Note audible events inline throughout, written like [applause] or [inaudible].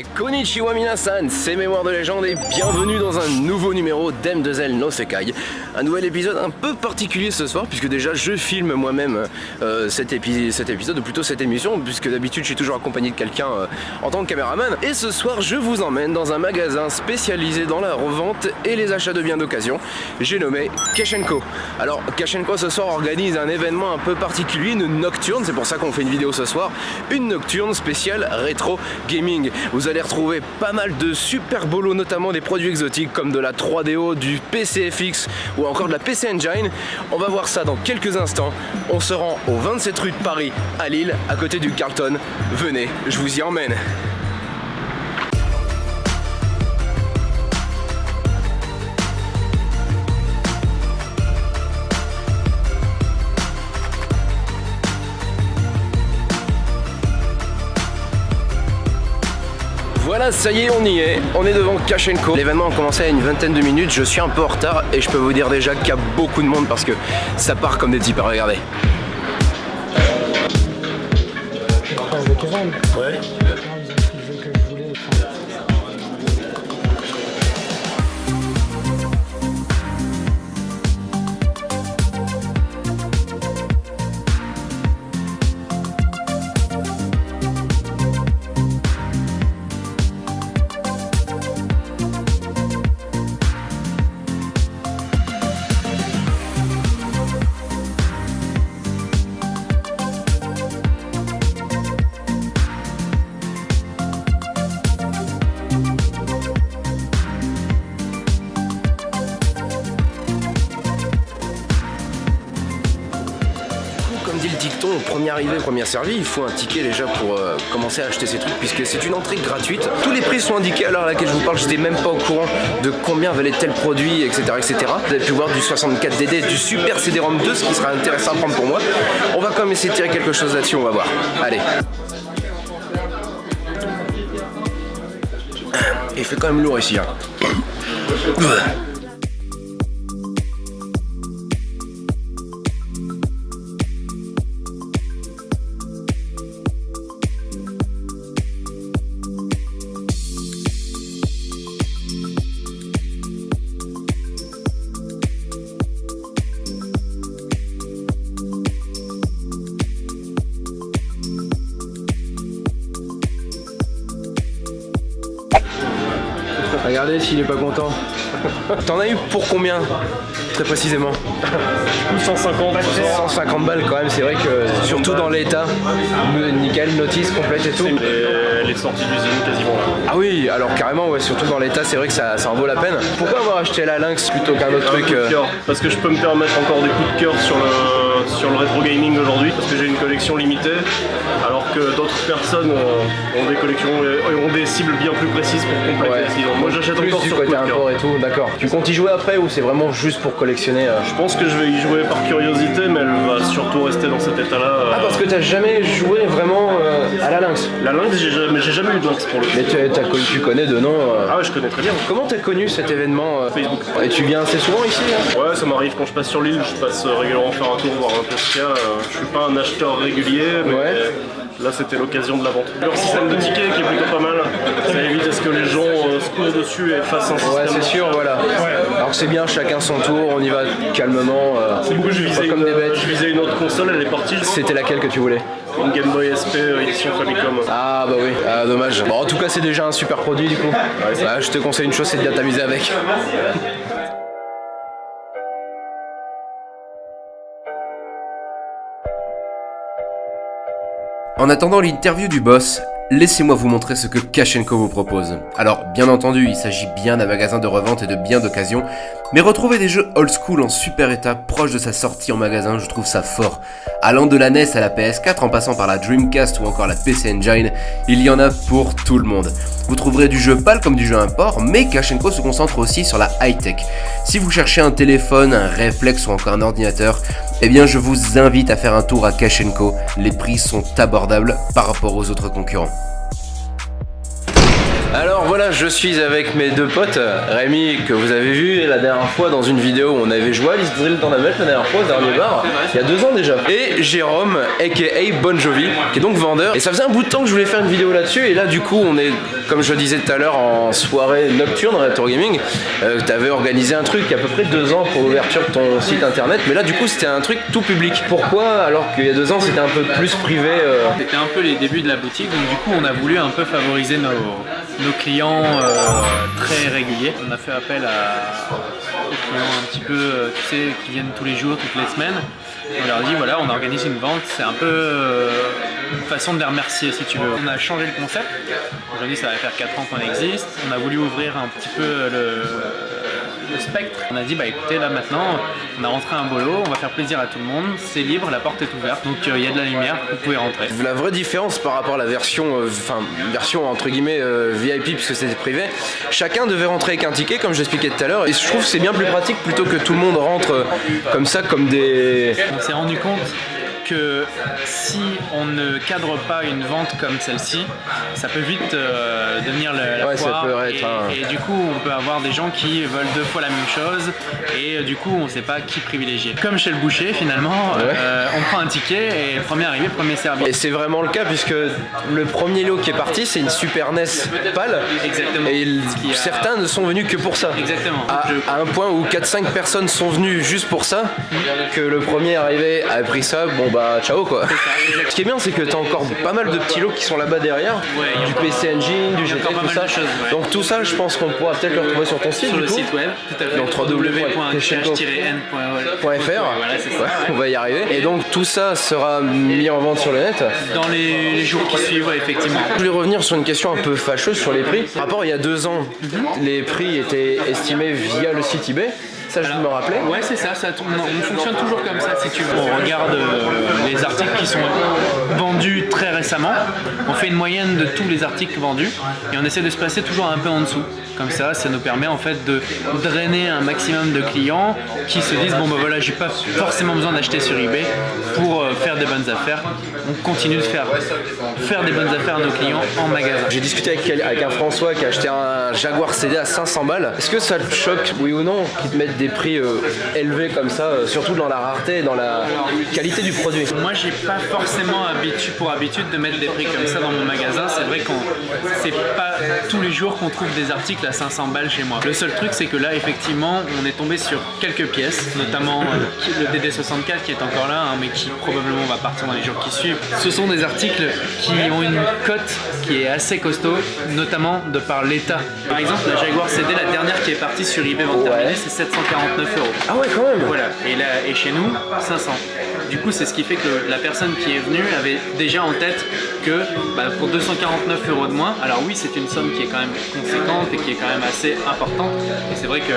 Et konnichiwa minasan, c'est Mémoire de légende et bienvenue dans un nouveau numéro d'M2L no Sekai. Un nouvel épisode un peu particulier ce soir puisque déjà je filme moi-même euh, cet, épisode ou plutôt cette émission puisque d'habitude je suis toujours accompagné de quelqu'un euh, en tant que caméraman. Et ce soir je vous emmène dans un magasin spécialisé dans la revente et les achats de biens d'occasion. J'ai nommé Kashenko. Alors Kashenko ce soir organise un événement un peu particulier, une nocturne, c'est pour ça qu'on fait une vidéo ce soir, une nocturne spéciale rétro gaming. Vous allez retrouver pas mal de super bolos, notamment des produits exotiques comme de la 3DO, du PCFX ou encore de la PC Engine. On va voir ça dans quelques instants. On se rend au 27 rue de Paris, à Lille, à côté du Carlton. Venez, je vous y emmène. Voilà, ça y est, on y est. On est devant Kashenko. L'événement a commencé à une vingtaine de minutes. Je suis un peu en retard et je peux vous dire déjà qu'il y a beaucoup de monde parce que ça part comme des types. Regardez. Ouais. Premier arrivé, premier servi, il faut un ticket déjà pour euh, commencer à acheter ces trucs puisque c'est une entrée gratuite. Tous les prix sont indiqués à l'heure à laquelle je vous parle, j'étais même pas au courant de combien valait tel produit, etc. etc. Vous avez pu voir du 64DD, du Super CD-ROM 2, ce qui sera intéressant à prendre pour moi. On va quand même essayer de tirer quelque chose là-dessus, on va voir. Allez. Il fait quand même lourd ici. Hein. [clears throat] Regardez s'il est pas content. T'en as eu pour combien Très précisément? 150 150 balles quand même, c'est vrai que surtout dans l'état, nickel, notice complète et tout. Les sorties d'usine quasiment Ah oui, alors carrément, ouais, surtout dans l'état, c'est vrai que ça, ça en vaut la peine. Pourquoi avoir acheté la Lynx plutôt qu'un autre truc euh Parce que je peux me permettre encore des coups de cœur sur le, sur le rétro gaming aujourd'hui, parce que j'ai une collection limitée, alors que d'autres personnes ont, des collections et ont des cibles bien plus précises pour compléter. Moi j'achète encore sur côté import et tout, d'accord. Tu comptes y jouer après ou c'est vraiment juste pour collectionner euh Je pense que je vais y jouer par curiosité, mais elle va surtout rester dans cet état-là. Ah parce que t'as jamais joué vraiment euh, la Lynx La Lynx, j'ai jamais, jamais eu de Lynx pour le coup. Mais tu, connais de nom Ah ouais, je connais très bien. Comment t'as connu cet événement Facebook. Et tu viens assez souvent ici Ouais, ça m'arrive quand je passe sur l'île, je passe régulièrement faire un tour, voir un peu ce qu'il y a. Je suis pas un acheteur régulier, mais... Là, c'était l'occasion de la vente. Leur système de tickets qui est plutôt pas mal. Ça évite à ce que les gens euh, se courent dessus et fassent un système. Ouais, c'est sûr, voilà. Alors c'est bien, chacun son tour, on y va calmement. Euh, du coup, je visais, comme une, des bêtes. je visais une autre console, elle est partie. C'était laquelle que tu voulais? Une Game Boy SP euh, édition Famicom. Ah bah oui, ah, dommage. Bon, en tout cas, c'est déjà un super produit du coup. Ouais, je te conseille une chose, c'est de bien t'amuser avec. En attendant l'interview du boss, laissez-moi vous montrer ce que Kashenko vous propose. Alors, bien entendu, il s'agit bien d'un magasin de revente et de biens d'occasion, mais retrouver des jeux old school en super état proche de sa sortie en magasin, je trouve ça fort. Allant de la NES à la PS4 en passant par la Dreamcast ou encore la PC Engine, il y en a pour tout le monde. Vous trouverez du jeu pâle comme du jeu import, mais Kashenko se concentre aussi sur la high-tech. Si vous cherchez un téléphone, un réflexe ou encore un ordinateur, eh bien je vous invite à faire un tour à Kashenko, les prix sont abordables par rapport aux autres concurrents. Je suis avec mes deux potes, Rémi que vous avez vu la dernière fois dans une vidéo où on avait joué à Alice Drill dans la la dernière fois, au dernier bar, il y a deux ans déjà. Et Jérôme, aka Bon Jovi, qui est donc vendeur. Et ça faisait un bout de temps que je voulais faire une vidéo là-dessus. Et là, du coup, on est, comme je le disais tout à l'heure, en soirée nocturne Retro Gaming. Euh, tu avais organisé un truc il y a à peu près deux ans pour l'ouverture de ton site internet. Mais là, du coup, c'était un truc tout public. Pourquoi alors qu'il y a deux ans, c'était un peu plus privé euh C'était un peu les débuts de la boutique. Donc, du coup, on a voulu un peu favoriser nos, nos clients euh, très réguliers. On a fait appel à, aux clients un petit peu, euh, tu sais, qui viennent tous les jours, toutes les semaines. On leur dit voilà, on organise une vente, c'est un peu euh, une façon de les remercier si tu veux. On a changé le concept. Aujourd'hui, ça va faire 4 ans qu'on existe. On a voulu ouvrir un petit peu le, le spectre. On a dit bah écoutez là maintenant on a rentré un bolo, on va faire plaisir à tout le monde, c'est libre, la porte est ouverte, donc euh, il y a de la lumière, vous pouvez rentrer. La vraie différence par rapport à la version, euh, enfin version entre guillemets euh, VIP puisque c'était privé, chacun devait rentrer avec un ticket comme j'expliquais tout à l'heure et je trouve que c'est bien plus pratique plutôt que tout le monde rentre comme ça comme des... On s'est rendu compte que si on ne cadre pas une vente comme celle-ci, ça peut vite euh, devenir la, la Ouais, ça foire. peut être et, du coup, on peut avoir des gens qui veulent deux fois la même chose et euh, du coup, on ne sait pas qui privilégier. Comme chez le boucher, finalement, euh, on prend un ticket et premier arrivé, premier servi. Et c'est vraiment le cas puisque le premier lot qui est parti c'est une Super NES pâle Exactement. et a- certains ne sont venus que pour ça. Exactement. À, Je- à un point où 4-5 personnes sont venues juste pour ça, que le premier arrivé a pris ça, bon bah ciao quoi. Ce qui est bien c'est que t'as encore pas mal de petits lots qui sont là-bas derrière, Ouais, du PC Engine, du GT, tout ça. de choses, ouais. Donc tout ça je pense qu'on pourra peut-être le retrouver sur ton site sur du le coup. site web, tout à fait. Donc, www.cash-n.fr. .fr, Voilà, c'est ça. Ouais, ouais. on va y arriver. Et donc tout ça sera mis en vente sur le net. Dans les, les jours qui suivent, effectivement. Je voulais revenir sur une question un peu fâcheuse sur les prix. Par rapport il y a deux ans, les prix étaient estimés via le site eBay. Ça, je me rappelais. Ouais, c'est ça, ça on fonctionne toujours comme ça si tu veux. On regarde euh, les articles qui sont vendus très récemment, on fait une moyenne de tous les articles vendus et on essaie de se placer toujours un peu en dessous. Comme ça, ça nous permet en fait de drainer un maximum de clients qui se disent bon bah voilà, j'ai pas forcément besoin d'acheter sur eBay pour euh, faire des bonnes affaires. On continue de faire, faire des bonnes affaires à nos clients en magasin. J'ai discuté avec un François qui a acheté un Jaguar CD à 500 balles. Est-ce que ça te choque, oui ou non, qu'ils te mettent des prix euh, élevés comme ça, euh, surtout dans la rareté et dans la qualité du produit Moi, j'ai pas forcément habitu- pour habitude de mettre des prix comme ça dans mon magasin. C'est vrai qu'on c'est pas tous les jours qu'on trouve des articles à 500 balles chez moi. Le seul truc, c'est que là, effectivement, on est tombé sur quelques pièces, notamment euh, le DD64 qui est encore là, hein, mais qui probablement va partir dans les jours qui suivent. Ce sont des articles qui ont une cote qui est assez costaud, notamment de par l'état. Par exemple, la Jaguar CD, la dernière qui est partie sur eBay vente terminée, Ouais. c'est 749 euros. Ah ouais, quand même Voilà, et, là, et chez nous, 500. Du coup, c'est ce qui fait que la personne qui est venue avait déjà en tête que bah, pour 249 euros de moins, alors oui, c'est une somme qui est quand même conséquente et qui est quand même assez importante. Et c'est vrai que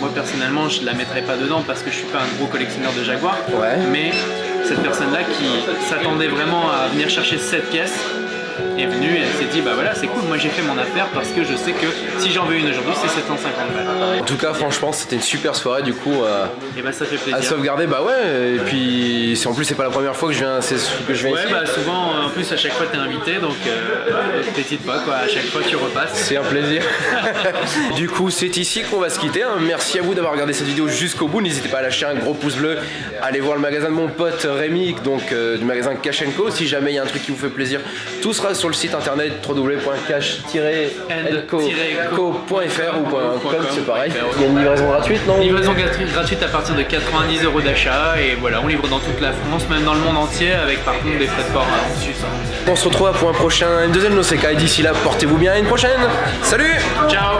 moi, personnellement, je la mettrais pas dedans parce que je suis pas un gros collectionneur de Jaguar. Ouais. Mais cette personne-là qui s'attendait vraiment à venir chercher cette pièce est venue et elle s'est dit bah voilà c'est cool moi j'ai fait mon affaire parce que je sais que si j'en veux une aujourd'hui c'est 750 balles En tout cas, franchement, c'était une super soirée du coup. euh, et bah ça fait à plaisir sauvegarder, bah ouais, et puis en plus c'est pas la première fois que je viens, c'est que je viens Ouais, ici. bah souvent, en plus, à chaque fois, t'es invité, donc euh, t'hésites pas, quoi. À chaque fois, tu repasses. C'est un plaisir. [laughs] du coup, c'est ici qu'on va se quitter. hein. Merci à vous d'avoir regardé cette vidéo jusqu'au bout. N'hésitez pas à lâcher un gros pouce bleu. Allez voir le magasin de mon pote Rémi, donc euh, du magasin Cash Co. Si jamais il y a un truc qui vous fait plaisir, tout sera sur le site internet www.cash-co.fr ou .com, c'est pareil. Il y a une livraison gratuite, non? Livraison gratu- gratuite à partir de 90 euros d'achat, et voilà, on livre dans toute la France, même dans le monde entier, avec par contre des frais de port en Suisse. On se retrouve pour un prochain une deuxième No Sekai. D'ici là, portez-vous bien. À une prochaine. Salut Ciao